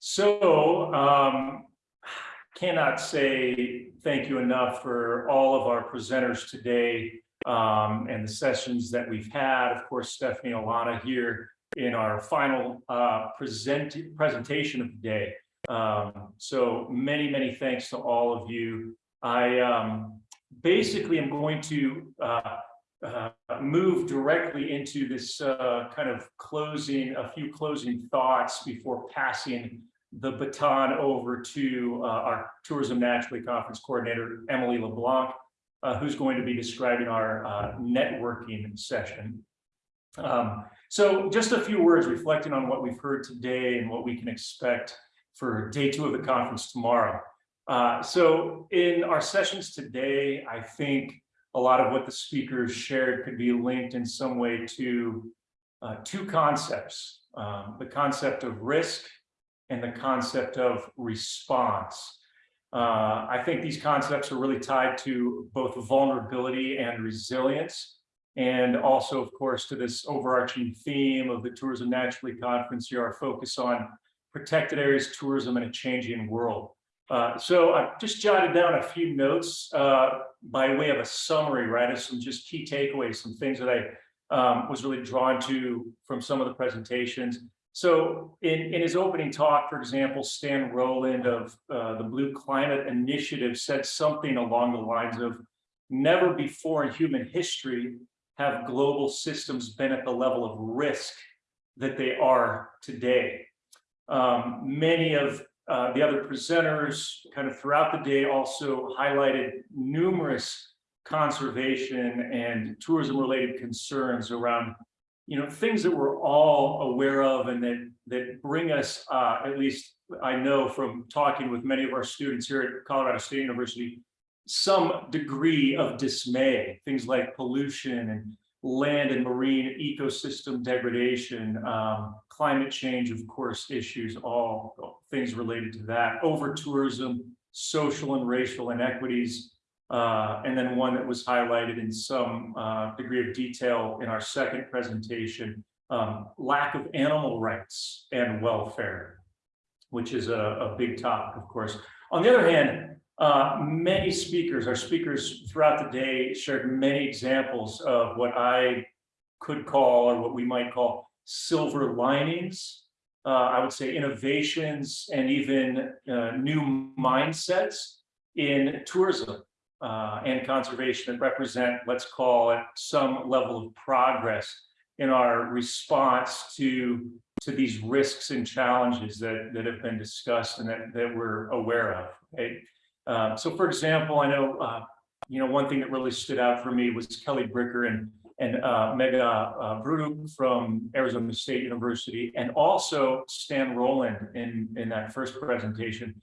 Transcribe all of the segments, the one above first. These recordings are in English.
So um, cannot say thank you enough for all of our presenters today um, and the sessions that we've had. Of course, Stephanie Alana here in our final uh, present presentation of the day. Um, so many, many thanks to all of you. I um, basically am going to uh, uh, move directly into this uh, kind of closing, a few closing thoughts before passing the baton over to uh, our Tourism Naturally Conference Coordinator, Emily LeBlanc, uh, who's going to be describing our uh, networking session. Um, so just a few words reflecting on what we've heard today and what we can expect for day two of the conference tomorrow. So in our sessions today, I think a lot of what the speakers shared could be linked in some way to uh, two concepts, um, the concept of risk and the concept of response. Uh, I think these concepts are really tied to both vulnerability and resilience, and also, of course, to this overarching theme of the Tourism Naturally Conference here, our focus on protected areas, tourism, and a changing world. Uh, so I've just jotted down a few notes uh, by way of a summary, right, of some just key takeaways, some things that I um, was really drawn to from some of the presentations. So in, in his opening talk, for example, Stan Rowland of uh, the Blue Climate Initiative said something along the lines of, never before in human history have global systems been at the level of risk that they are today. Um, many of uh, the other presenters kind of throughout the day also highlighted numerous conservation and tourism related concerns around you know things that we're all aware of and that that bring us uh, at least I know from talking with many of our students here at Colorado State University some degree of dismay things like pollution and land and marine ecosystem degradation, um, climate change, of course, issues, all things related to that, over tourism, social and racial inequities, uh, and then one that was highlighted in some uh, degree of detail in our second presentation, um, lack of animal rights and welfare, which is a, a big topic, of course. On the other hand, uh, many speakers, our speakers throughout the day shared many examples of what I could call or what we might call silver linings. Uh, I would say innovations and even uh, new mindsets in tourism uh, and conservation that represent, let's call it some level of progress in our response to to these risks and challenges that, that have been discussed and that, that we're aware of. Uh, so for example, I know, uh, you know, one thing that really stood out for me was Kelly Bricker and, and uh, Megha uh, Budruk from Arizona State University, and also Stan Rowland in, in that first presentation.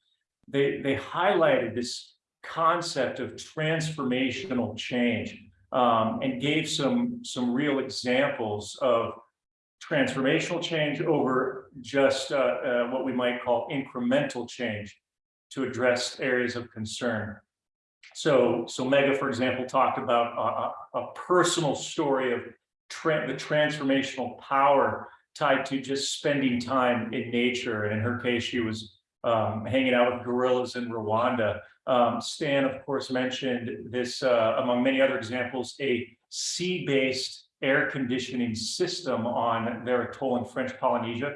They, they highlighted this concept of transformational change um, and gave some, some real examples of transformational change over just uh, uh, what we might call incremental change to address areas of concern. So, so Megha, for example, talked about a, a personal story of tra the transformational power tied to just spending time in nature. And in her case, she was um, hanging out with gorillas in Rwanda. Um, Stan, of course, mentioned this, uh, among many other examples, a sea-based air conditioning system on their atoll in French Polynesia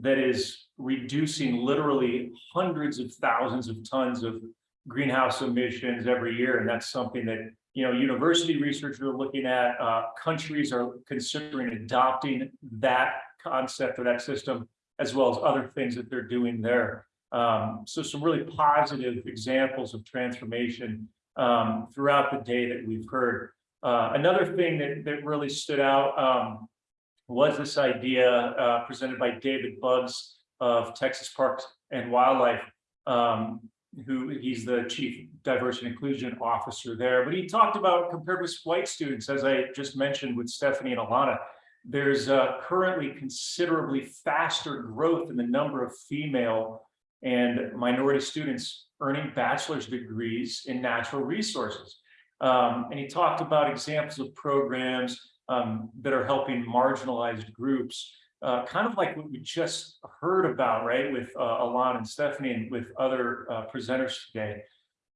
that is reducing literally hundreds of thousands of tons of greenhouse emissions every year. And that's something that, you know, university researchers are looking at, uh, countries are considering adopting that concept or that system, as well as other things that they're doing there. Um, so some really positive examples of transformation um, throughout the day that we've heard. Uh, another thing that, that really stood out um, was this idea uh, presented by David Buggs of Texas Parks and Wildlife, um, who he's the chief diversity and inclusion officer there. But he talked about compared with white students, as I just mentioned with Stephanie and Alana, there's uh, currently considerably faster growth in the number of female and minority students earning bachelor's degrees in natural resources. Um, and he talked about examples of programs um, that are helping marginalized groups uh, kind of like what we just heard about, right, with uh, Alon and Stephanie and with other uh, presenters today.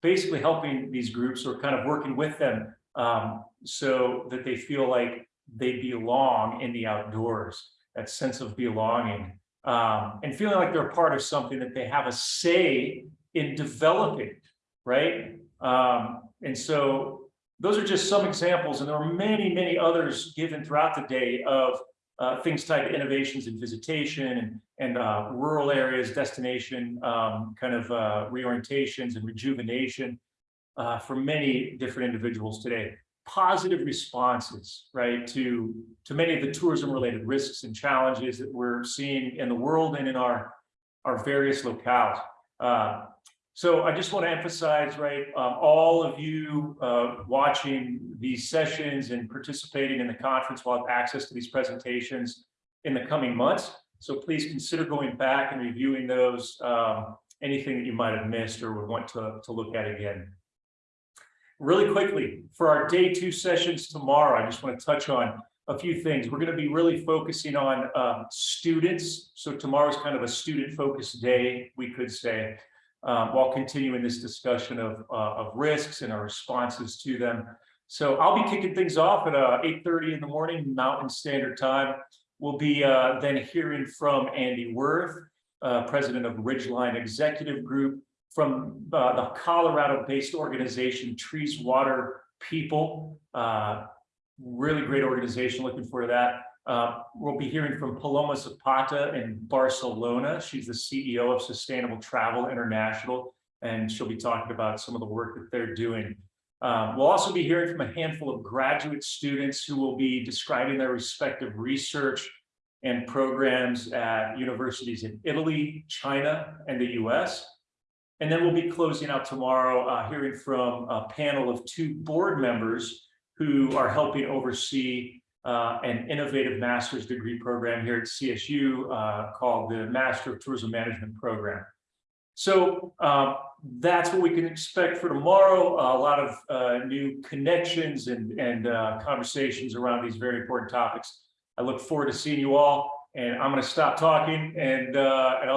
Basically helping these groups or kind of working with them um, so that they feel like they belong in the outdoors, that sense of belonging. Um, and feeling like they're part of something that they have a say in developing, right? Um, and so those are just some examples, and there are many, many others given throughout the day of uh, things tied to innovations in visitation and, uh, rural areas, destination, um, kind of uh, reorientations and rejuvenation uh, for many different individuals today. Positive responses, right, to, to many of the tourism-related risks and challenges that we're seeing in the world and in our, our various locales. Uh, so I just want to emphasize, right, um, all of you uh, watching these sessions and participating in the conference will have access to these presentations in the coming months. So please consider going back and reviewing those, um, anything that you might have missed or would want to, to look at again. Really quickly, for our day two sessions tomorrow, I just want to touch on a few things. We're going to be really focusing on um, students. So tomorrow's kind of a student focused day, we could say um, while continuing this discussion of, uh, of risks and our responses to them. So I'll be kicking things off at uh, 8.30 in the morning, Mountain Standard Time. We'll be uh, then hearing from Andy Worth, uh, president of Ridgeline Executive Group, from the Colorado-based organization Trees Water People. Really great organization, looking forward to that. Uh, we'll be hearing from Paloma Zapata in Barcelona. She's the CEO of Sustainable Travel International, and she'll be talking about some of the work that they're doing. Um, we'll also be hearing from a handful of graduate students who will be describing their respective research and programs at universities in Italy, China, and the US. And then we'll be closing out tomorrow, uh, hearing from a panel of two board members who are helping oversee uh, an innovative master's degree program here at CSU uh, called the Master of Tourism Management Program. So um, that's what we can expect for tomorrow. a lot of uh, new connections and, and uh, conversations around these very important topics. I look forward to seeing you all and I'm going to stop talking and, uh, and I'll